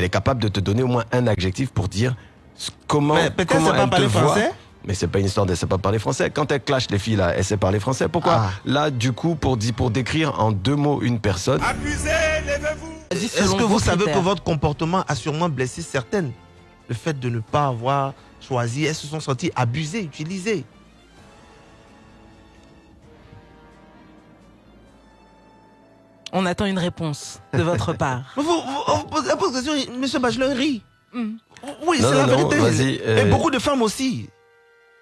elle est capable de te donner au moins un adjectif pour dire comment, Mais peut-être comment c'est pas elle te voit. français Mais c'est pas une histoire de sait pas parler français. Quand elle clash les filles là, elle sait parler français. Pourquoi Ah. Là, du coup, pour, dire- pour décrire en deux mots une personne, Vas-y, Est-ce selon que vous savez critères. que votre comportement a sûrement blessé certaines? Le fait de ne pas avoir choisi, elles se sont senties abusées, utilisées. On attend une réponse de votre part. Vous, vous, vous posez la question, monsieur Bachelor rit. Hmm. Oui, c'est la non, vérité. vas-y, euh, Et beaucoup de femmes aussi.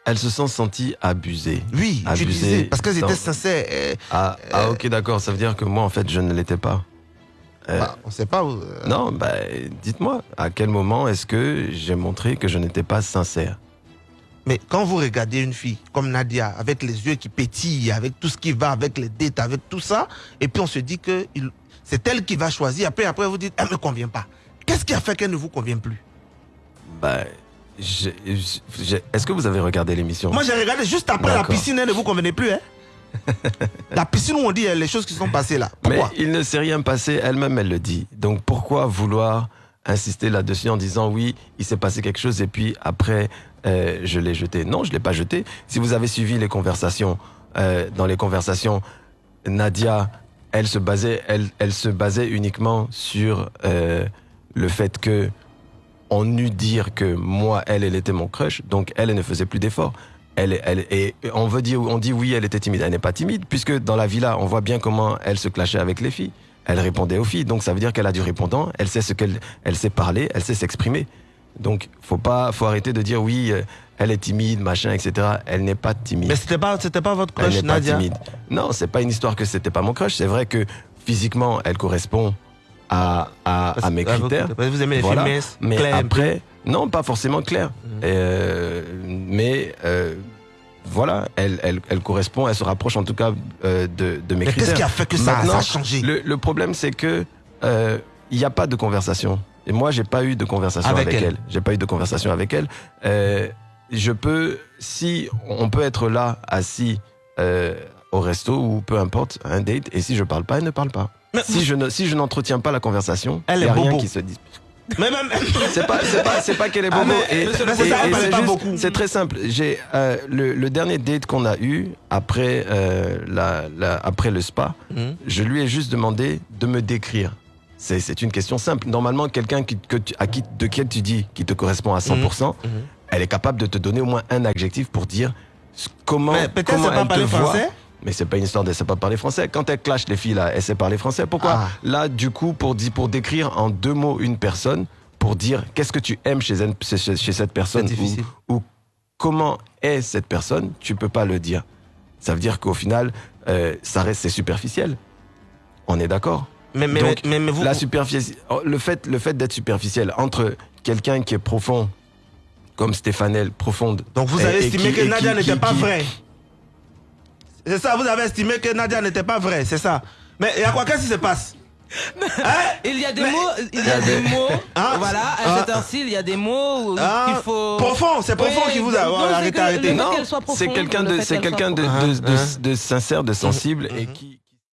elle se sent sentie abusée. Oui, abusées. Parce qu'elles étaient sincères. euh, Ah, ah, ok, d'accord. Ça veut dire que moi, en fait, je ne l'étais pas. Euh, bah, on ne sait pas. euh, Non, bah, dites-moi, à quel moment est-ce que j'ai montré que je n'étais pas sincère? Mais quand vous regardez une fille comme Nadia, avec les yeux qui pétillent, avec tout ce qui va, avec les dettes, avec tout ça, et puis on se dit que c'est elle qui va choisir. Après, après vous dites, elle ne me convient pas. Qu'est-ce qui a fait qu'elle ne vous convient plus? Bah, est-ce que vous avez regardé l'émission? Moi, j'ai regardé juste après la piscine, elle ne vous convenait plus. Hein la piscine où on dit les choses qui sont passées là. Mais Pourquoi? il ne s'est rien passé, elle-même, elle le dit. Donc pourquoi vouloir insister là-dessus en disant oui, il s'est passé quelque chose et puis après, euh, je l'ai jeté Non, je l'ai pas jeté. Si vous avez suivi les conversations, euh, dans les conversations, Nadia, elle se basait, elle, elle se basait uniquement sur euh, le fait que on eût dire que moi, elle, elle était mon crush, donc elle, elle ne faisait plus d'efforts. Elle, elle, et on veut dire, on dit oui, elle était timide. Elle n'est pas timide, puisque dans la villa, on voit bien comment elle se clashait avec les filles. Elle répondait aux filles, donc ça veut dire qu'elle a du répondant. Elle sait ce qu'elle, elle sait parler, elle sait s'exprimer. Donc, faut pas, faut arrêter de dire oui, euh, elle est timide, machin, etc. Elle n'est pas timide. Mais c'était pas, c'était pas votre Elle crush, n'est pas Nadia? timide. Non, c'est pas une histoire que c'était pas mon crush. C'est vrai que physiquement, elle correspond à, à, mes critères. Vous aimez les Voilà. minces, Mais après, non, pas forcément clair. Mhm. Euh, mais euh, voilà, elle, elle, elle correspond, elle se rapproche en tout cas euh, de, de mes Mais qu'est-ce qui a fait que ça, a changé Le, le problème, c'est que euh, il n'y a pas de conversation. Et moi, j'ai pas eu de conversation Avec avec, elle. elle. J'ai pas eu de conversation avec elle. Euh, je peux, si on peut être là, assis euh, au resto ou peu importe, un date, et si je parle pas, elle ne parle pas. Mais- Si je ne, si je n'entretiens pas la conversation, Elle il y est a rien bobo. qui se dit. Mais même. C'est pas, c'est pas, c'est pas qu'elle est Ah, bobo. mais, et, et- et elle parlait c'est juste- très simple. J'ai euh, le, le dernier date qu'on a eu après euh, la, la- après le spa. Mhm. Je lui ai juste demandé de me décrire. C'est, c'est une question simple. Normalement, quelqu'un qui, que tu- à qui, de qui tu dis qui te correspond à 100%, Mhm. elle est capable de te donner au moins un adjectif pour dire comment, Mais peut-être comment c'est pas te voit. français Mais c'est pas une histoire de sait pas parler français. Quand elle clash les filles là, elle sait parler français. Pourquoi Ah. Là, du coup, pour, pour décrire en deux mots une personne, pour dire qu'est-ce que tu aimes chez, chez, cette personne ou, ou comment est cette personne, tu peux pas le dire. Ça veut dire qu'au final, euh, ça reste c'est superficiel. On est d'accord? Mais, mais, Donc, mais, mais vous. la superficie, oh, le fait, le fait d'être superficiel entre quelqu'un qui est profond, comme Stéphanel, profonde. Donc vous avez estimé que Nadia n'était pas vraie. C'est ça, vous avez estimé que Nadia n'était pas vraie, c'est ça. Mais il y a quoi Qu'est-ce qui se passe? Hein? Il y a des Mais- mots, il y a des mots. Ah, voilà, à cette heure-ci, il y a des mots où- qu'il faut. Profond, c'est profond Oui, qui vous a. non, Oh, c'est arrêtez, arrêtez. Non, c'est quelqu'un de, quelqu'un de, de, profonde. de- de sincère, de sensible et qui,